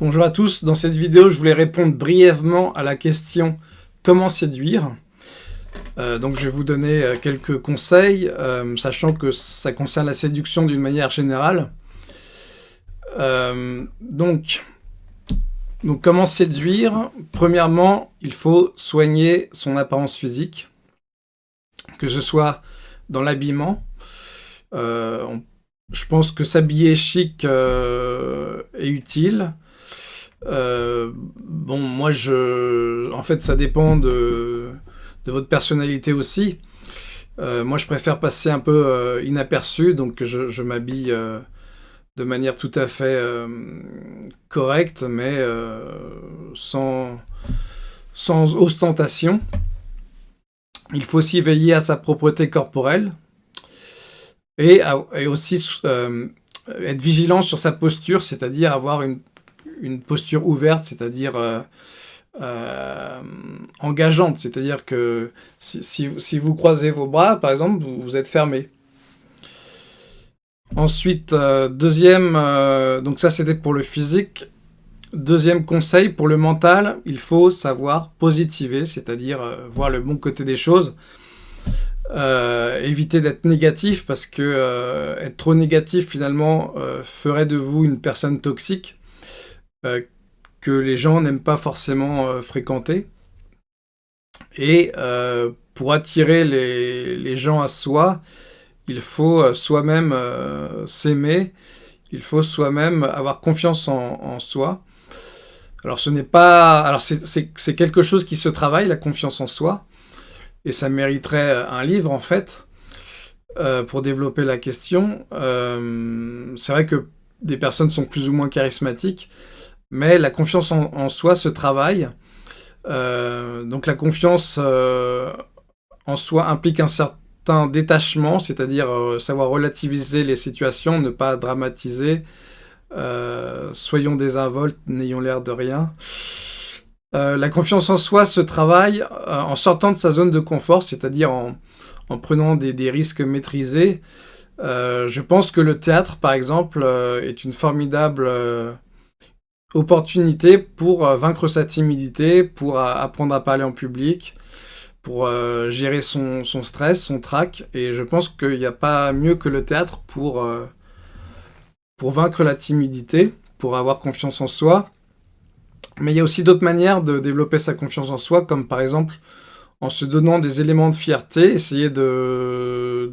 Bonjour à tous, dans cette vidéo je voulais répondre brièvement à la question « Comment séduire ?» euh, Donc je vais vous donner euh, quelques conseils, euh, sachant que ça concerne la séduction d'une manière générale. donc, donc comment séduire? Premièrement, il faut soigner son apparence physique, que ce soit dans l'habillement. je pense que s'habiller chic est utile, euh, bon, moi, je... En fait, ça dépend de, votre personnalité aussi. Euh, moi, je préfère passer un peu euh, inaperçu, donc je, m'habille de manière tout à fait correcte, mais sans, sans ostentation. Il faut aussi veiller à sa propreté corporelle et aussi être vigilant sur sa posture, c'est-à-dire avoir une une posture ouverte, c'est-à-dire euh, euh, engageante, c'est-à-dire que si, vous croisez vos bras, par exemple, vous, êtes fermé. Ensuite, euh, deuxième, donc ça c'était pour le physique. Deuxième conseil, pour le mental, il faut savoir positiver, c'est-à-dire voir le bon côté des choses. éviter d'être négatif parce que être trop négatif finalement ferait de vous une personne toxique euh, que les gens n'aiment pas forcément euh, fréquenter. Et euh, pour attirer les, gens à soi, il faut soi-même s'aimer, il faut soi-même avoir confiance en, soi. Alors ce n'est pas... Alors c'est quelque chose qui se travaille, la confiance en soi, et ça mériterait un livre en fait, pour développer la question. c'est vrai que des personnes sont plus ou moins charismatiques, mais la confiance en, soi se travaille. Euh, donc la confiance euh, en soi implique un certain détachement, c'est-à-dire euh, savoir relativiser les situations, ne pas dramatiser, soyons désinvoltes, n'ayons l'air de rien. la confiance en soi se travaille en sortant de sa zone de confort, c'est-à-dire en, prenant des, des, risques maîtrisés. je pense que le théâtre, par exemple, est une formidable opportunité pour euh, vaincre sa timidité, pour euh, apprendre à parler en public, pour euh, gérer son, stress, son trac. Et je pense qu'il n'y a pas mieux que le théâtre pour, pour vaincre la timidité, pour avoir confiance en soi. Mais il y a aussi d'autres manières de développer sa confiance en soi, comme par exemple en se donnant des éléments de fierté, essayer de...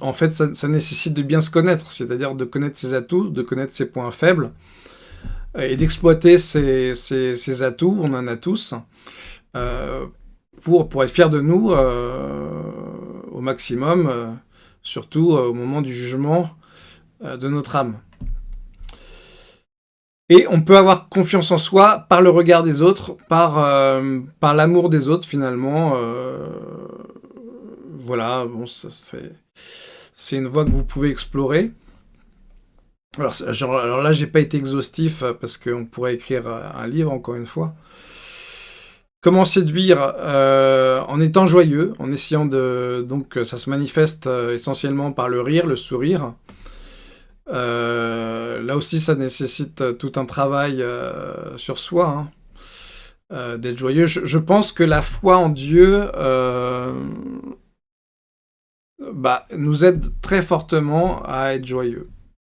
En fait, ça, ça nécessite de bien se connaître, c'est-à-dire de connaître ses atouts, de connaître ses points faibles, et d'exploiter ces, atouts, on en a tous, euh, pour, pour être fier de nous euh, au maximum, euh, surtout au moment du jugement de notre âme. Et on peut avoir confiance en soi par le regard des autres, par, par l'amour des autres finalement. voilà, bon, c'est une voie que vous pouvez explorer. Alors, genre, alors là, j'ai pas été exhaustif euh, parce qu'on pourrait écrire euh, un livre, encore une fois. Comment séduire euh, En étant joyeux, en essayant de... Donc, ça se manifeste essentiellement par le rire, le sourire. là aussi, ça nécessite tout un travail sur soi, hein. d'être joyeux. Je, pense que la foi en Dieu bah, nous aide très fortement à être joyeux.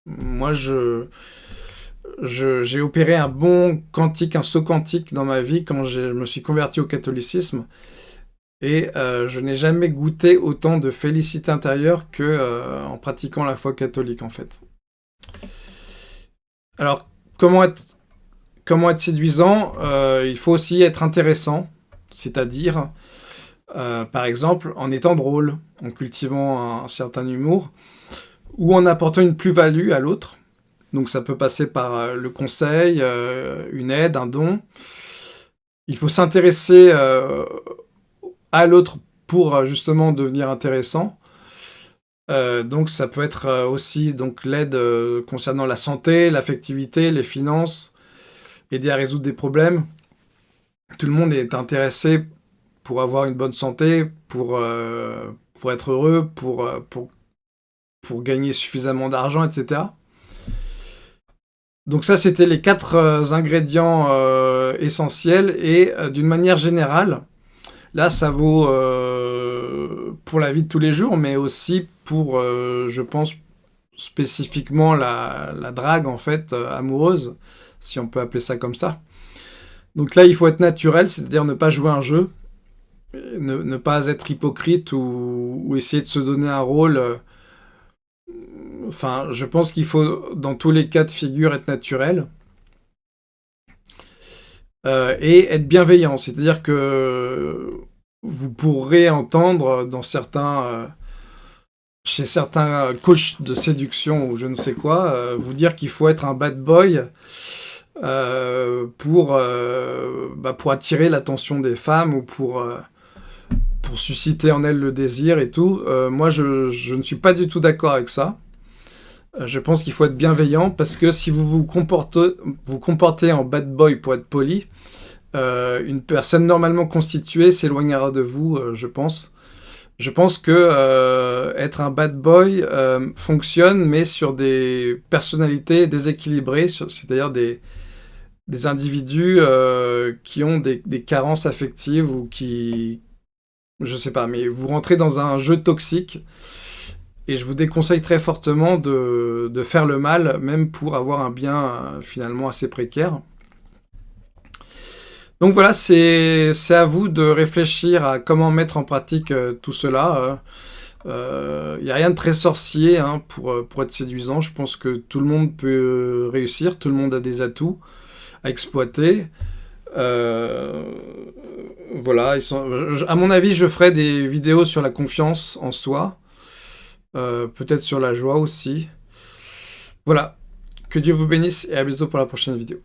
Moi, je j'ai opéré un bon quantique, un saut quantique dans ma vie quand je me suis converti au catholicisme. Et euh, je n'ai jamais goûté autant de félicité intérieure que euh, en pratiquant la foi catholique, en fait. Alors, comment être, comment être séduisant? Euh, Il faut aussi être intéressant, c'est-à-dire, par exemple, en étant drôle, en cultivant un certain humour ou en apportant une plus-value à l'autre. Donc ça peut passer par euh, le conseil, euh, une aide, un don. Il faut s'intéresser euh, à l'autre pour justement devenir intéressant. donc ça peut être aussi l'aide concernant la santé, l'affectivité, les finances, aider à résoudre des problèmes. Tout le monde est intéressé pour avoir une bonne santé, pour, pour être heureux, pour, pour pour gagner suffisamment d'argent, etc. Donc ça, c'était les quatre ingrédients essentiels. Et d'une manière générale, là, ça vaut pour la vie de tous les jours, mais aussi pour, je pense, spécifiquement la, la, drague, en fait, amoureuse, si on peut appeler ça comme ça. Donc là, il faut être naturel, c'est-à-dire ne pas jouer un jeu, ne, pas être hypocrite ou, essayer de se donner un rôle. Euh, enfin, je pense qu'il faut, dans tous les cas de figure, être naturel. Euh, et être bienveillant, c'est-à-dire que vous pourrez entendre. Euh, chez certains coachs de séduction ou je ne sais quoi, vous dire qu'il faut être un bad boy pour, bah, pour attirer l'attention des femmes ou pour, susciter en elle le désir et tout. Euh, moi, je, ne suis pas du tout d'accord avec ça. Euh, je pense qu'il faut être bienveillant parce que si vous vous comportez, en bad boy pour être poli, euh, une personne normalement constituée s'éloignera de vous, je pense. Je pense que être un bad boy fonctionne, mais sur des personnalités déséquilibrées, c'est-à-dire des, individus qui ont des, carences affectives ou qui, je sais pas, mais vous rentrez dans un jeu toxique, et je vous déconseille très fortement de, faire le mal, même pour avoir un bien euh, finalement assez précaire. Donc voilà, c'est à vous de réfléchir à comment mettre en pratique euh, tout cela. Il euh, n'y a rien de très sorcier hein, pour, pour être séduisant. Je pense que tout le monde peut réussir, tout le monde a des atouts à exploiter. Voilà, à mon avis, je ferai des vidéos sur la confiance en soi. Euh, peut-être sur la joie aussi. Voilà. Que Dieu vous bénisse et à bientôt pour la prochaine vidéo.